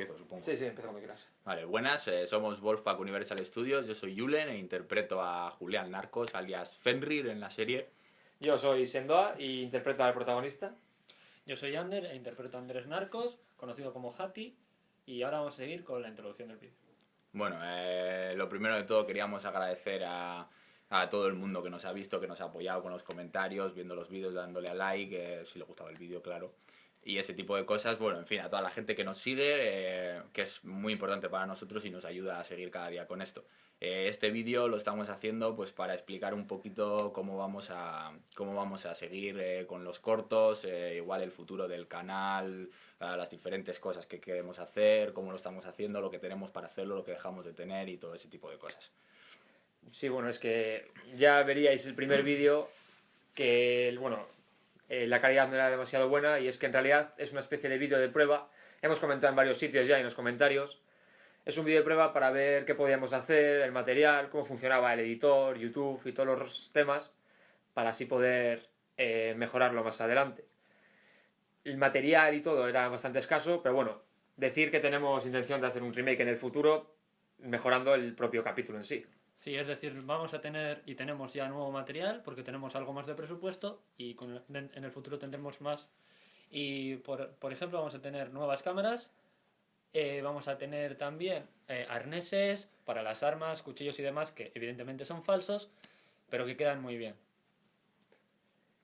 empiezo, supongo. Sí, sí, empieza cuando quieras. Vale, buenas, eh, somos Wolfpack Universal Studios, yo soy Julen e interpreto a Julián Narcos, alias Fenrir en la serie. Yo soy Sendoa y interpreto al protagonista. Yo soy Ander e interpreto a Andrés Narcos, conocido como Hati, y ahora vamos a seguir con la introducción del vídeo. Bueno, eh, lo primero de todo queríamos agradecer a, a todo el mundo que nos ha visto, que nos ha apoyado con los comentarios, viendo los vídeos, dándole a like, eh, si le gustaba el vídeo, claro. Y ese tipo de cosas, bueno, en fin, a toda la gente que nos sigue, eh, que es muy importante para nosotros y nos ayuda a seguir cada día con esto. Eh, este vídeo lo estamos haciendo pues para explicar un poquito cómo vamos a, cómo vamos a seguir eh, con los cortos, igual el futuro del canal, las diferentes cosas que queremos hacer, cómo lo estamos haciendo, lo que tenemos para hacerlo, lo que dejamos de tener y todo ese tipo de cosas. Sí, bueno, es que ya veríais el primer vídeo que, bueno, eh, la calidad no era demasiado buena y es que en realidad es una especie de vídeo de prueba. Hemos comentado en varios sitios ya en los comentarios. Es un vídeo de prueba para ver qué podíamos hacer, el material, cómo funcionaba el editor, YouTube y todos los temas, para así poder eh, mejorarlo más adelante. El material y todo era bastante escaso, pero bueno, decir que tenemos intención de hacer un remake en el futuro, mejorando el propio capítulo en sí. Sí, es decir, vamos a tener y tenemos ya nuevo material porque tenemos algo más de presupuesto y con en en el futuro tendremos más. Y por, por ejemplo, vamos a tener nuevas cámaras, eh, vamos a tener también eh, arneses para las armas, cuchillos y demás que evidentemente son falsos, pero que quedan muy bien.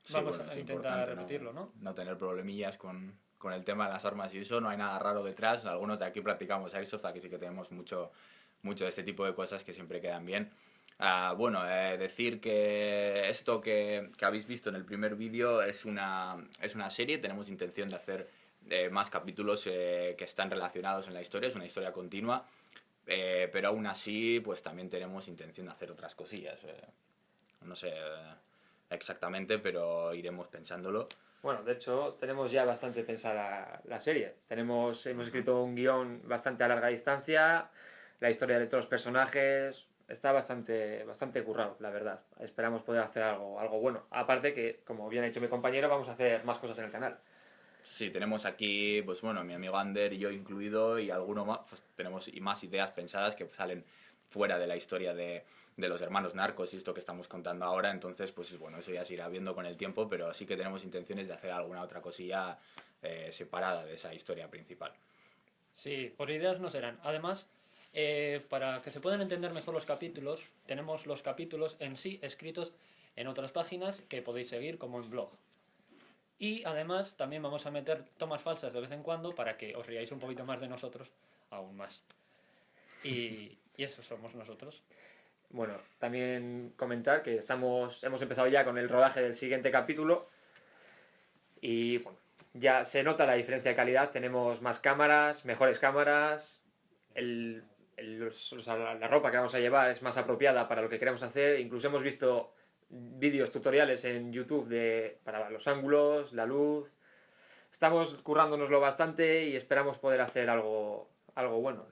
Sí, Vamos bueno, a intentar repetirlo, ¿no? No tener problemillas con, con el tema de las armas y eso, no hay nada raro detrás. Algunos de aquí practicamos Airsoft, aquí sí que tenemos mucho, mucho de este tipo de cosas que siempre quedan bien. Ah, bueno, eh, decir que esto que, que habéis visto en el primer vídeo es una, es una serie, tenemos intención de hacer eh, más capítulos eh, que están relacionados en la historia, es una historia continua, eh, pero aún así pues también tenemos intención de hacer otras cosillas. no sé exactamente, pero iremos pensándolo. Bueno, de hecho, tenemos ya bastante pensada la serie. Tenemos, hemos escrito un guion bastante a larga distancia, la historia de todos los personajes, está bastante, bastante currado, la verdad. Esperamos poder hacer algo, algo bueno. Aparte que, como bien ha dicho mi compañero, vamos a hacer más cosas en el canal. Sí, tenemos aquí, pues bueno, mi amigo Ander y yo incluido y alguno más, pues tenemos y más ideas pensadas que salen fuera de la historia de, de los hermanos narcos y esto que estamos contando ahora, entonces pues bueno, eso ya se irá viendo con el tiempo, pero sí que tenemos intenciones de hacer alguna otra cosilla eh, separada de esa historia principal. Sí, por ideas no serán. Además, eh, para que se puedan entender mejor los capítulos, tenemos los capítulos en sí escritos en otras páginas que podéis seguir como en blog. Y además también vamos a meter tomas falsas de vez en cuando para que os riáis un poquito más de nosotros, aún más. Y, y eso somos nosotros. Bueno, también comentar que estamos, hemos empezado ya con el rodaje del siguiente capítulo y bueno, ya se nota la diferencia de calidad, tenemos más cámaras, mejores cámaras, el, la ropa que vamos a llevar es más apropiada para lo que queremos hacer, incluso hemos visto vídeos tutoriales en YouTube de, para los ángulos, la luz, estamos currándonoslo bastante y esperamos poder hacer algo, algo bueno.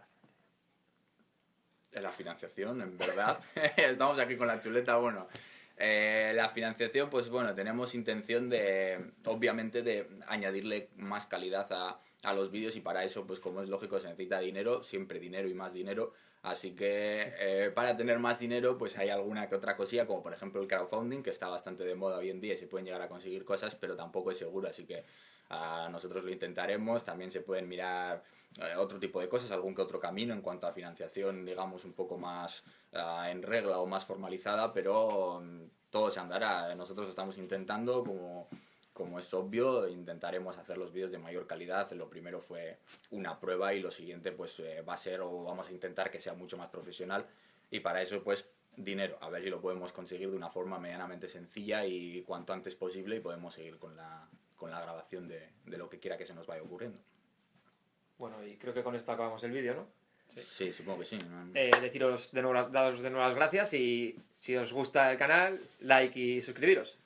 En la financiación, en verdad. Estamos aquí con la chuleta, bueno. eh, la financiación, pues bueno, tenemos intención de, obviamente, de añadirle más calidad a, a los vídeos y para eso, pues como es lógico, se necesita dinero, siempre dinero y más dinero. Así que eh, para tener más dinero, pues hay alguna que otra cosilla, como por ejemplo el crowdfunding, que está bastante de moda hoy en día y se pueden llegar a conseguir cosas, pero tampoco es seguro, así que ah, nosotros lo intentaremos. También se pueden mirar eh, otro tipo de cosas, algún que otro camino en cuanto a financiación, digamos, un poco más ah, en regla o más formalizada, pero mm, todo se andará. Nosotros estamos intentando, como, como es obvio, intentaremos hacer los vídeos de mayor calidad. Lo primero fue una prueba y lo siguiente pues eh, va a ser o vamos a intentar que sea mucho más profesional y para eso pues dinero, a ver si lo podemos conseguir de una forma medianamente sencilla y cuanto antes posible y podemos seguir con la, con la grabación de, de lo que quiera que se nos vaya ocurriendo. Bueno, y creo que con esto acabamos el vídeo, ¿no? Sí, supongo que sí. ¿no? Eh, deciros de nuevo, las- daros de nuevo las gracias y si os gusta el canal, like y suscribiros.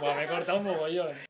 Buah, me he cortado un mogollón.